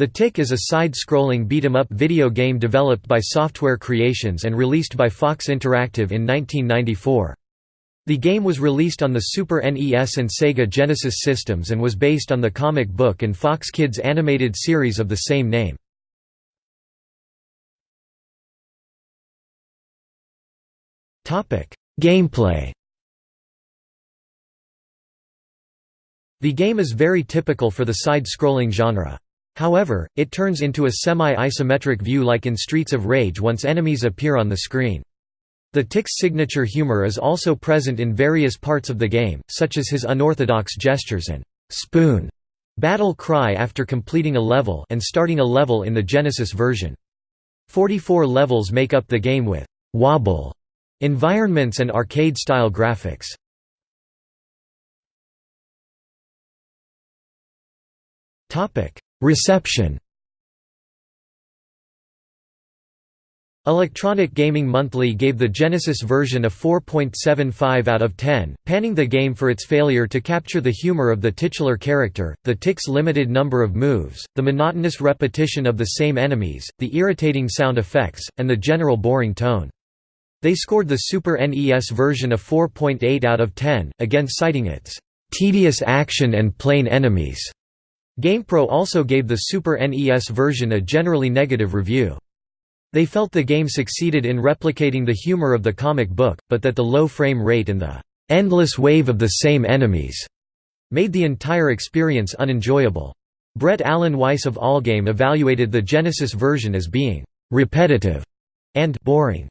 The Tick is a side-scrolling beat-em-up video game developed by Software Creations and released by Fox Interactive in 1994. The game was released on the Super NES and Sega Genesis systems and was based on the comic book and Fox Kids animated series of the same name. Gameplay The game is very typical for the side-scrolling genre. However, it turns into a semi-isometric view like in Streets of Rage once enemies appear on the screen. The Tick's signature humor is also present in various parts of the game, such as his unorthodox gestures and «spoon» battle cry after completing a level and starting a level in the Genesis version. 44 levels make up the game with «wobble» environments and arcade-style graphics. Reception Electronic Gaming Monthly gave the Genesis version a 4.75 out of 10, panning the game for its failure to capture the humor of the titular character, the tick's limited number of moves, the monotonous repetition of the same enemies, the irritating sound effects, and the general boring tone. They scored the Super NES version a 4.8 out of 10, again citing its "...tedious action and plain enemies." GamePro also gave the Super NES version a generally negative review. They felt the game succeeded in replicating the humor of the comic book, but that the low frame rate and the endless wave of the same enemies made the entire experience unenjoyable. Brett Alan Weiss of Allgame evaluated the Genesis version as being repetitive and boring.